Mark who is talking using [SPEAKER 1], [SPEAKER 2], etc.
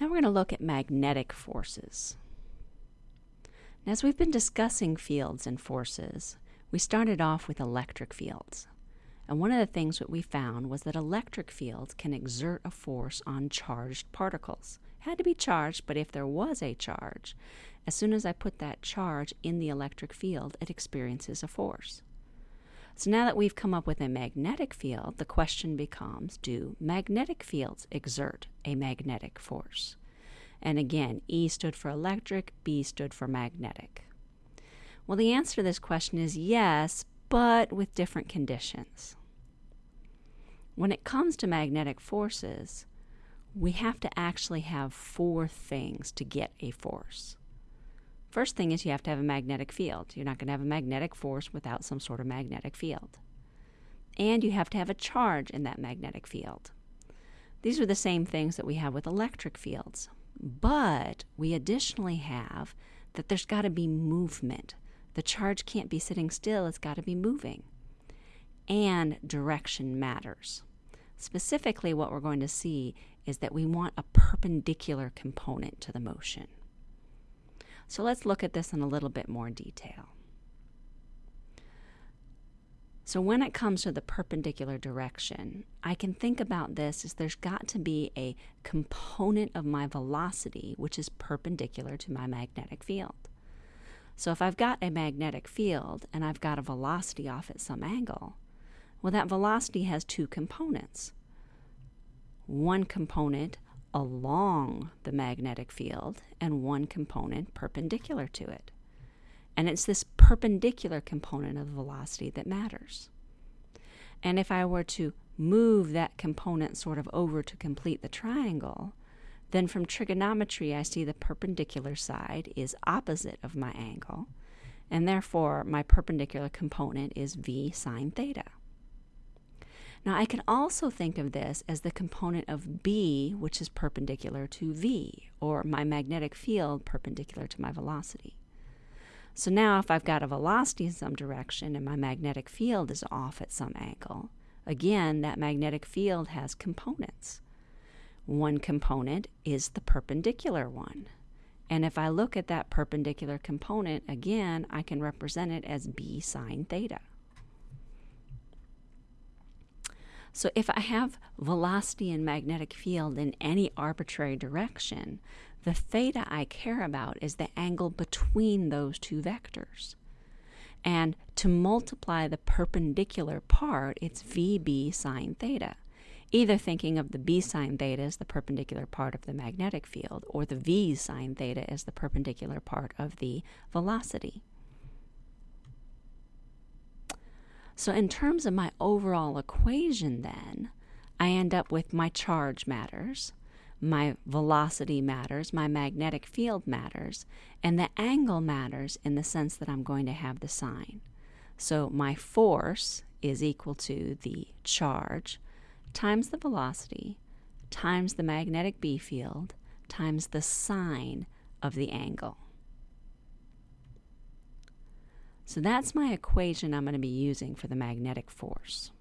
[SPEAKER 1] Now we're going to look at magnetic forces. as we've been discussing fields and forces, we started off with electric fields. And one of the things that we found was that electric fields can exert a force on charged particles. It had to be charged, but if there was a charge, as soon as I put that charge in the electric field, it experiences a force. So now that we've come up with a magnetic field, the question becomes do magnetic fields exert a magnetic force? And again, E stood for electric, B stood for magnetic. Well, the answer to this question is yes, but with different conditions. When it comes to magnetic forces, we have to actually have four things to get a force. First thing is you have to have a magnetic field. You're not going to have a magnetic force without some sort of magnetic field. And you have to have a charge in that magnetic field. These are the same things that we have with electric fields. But we additionally have that there's got to be movement. The charge can't be sitting still, it's got to be moving. And direction matters. Specifically, what we're going to see is that we want a perpendicular component to the motion. So let's look at this in a little bit more detail. So when it comes to the perpendicular direction, I can think about this as there's got to be a component of my velocity which is perpendicular to my magnetic field. So if I've got a magnetic field and I've got a velocity off at some angle, well, that velocity has two components. One component along the magnetic field and one component perpendicular to it. And it's this perpendicular component of velocity that matters. And if I were to move that component sort of over to complete the triangle, then from trigonometry I see the perpendicular side is opposite of my angle, and therefore my perpendicular component is v sine theta. Now I can also think of this as the component of B, which is perpendicular to V, or my magnetic field perpendicular to my velocity. So now if I've got a velocity in some direction and my magnetic field is off at some angle, again, that magnetic field has components. One component is the perpendicular one. And if I look at that perpendicular component, again, I can represent it as b sine theta. So if I have velocity and magnetic field in any arbitrary direction, the theta I care about is the angle between those two vectors. And to multiply the perpendicular part, it's VB sine theta. Either thinking of the B sine theta as the perpendicular part of the magnetic field, or the V sine theta as the perpendicular part of the velocity. So in terms of my overall equation then, I end up with my charge matters, my velocity matters, my magnetic field matters, and the angle matters in the sense that I'm going to have the sine. So my force is equal to the charge times the velocity times the magnetic B field times the sine of the angle. So that's my equation I'm going to be using for the magnetic force.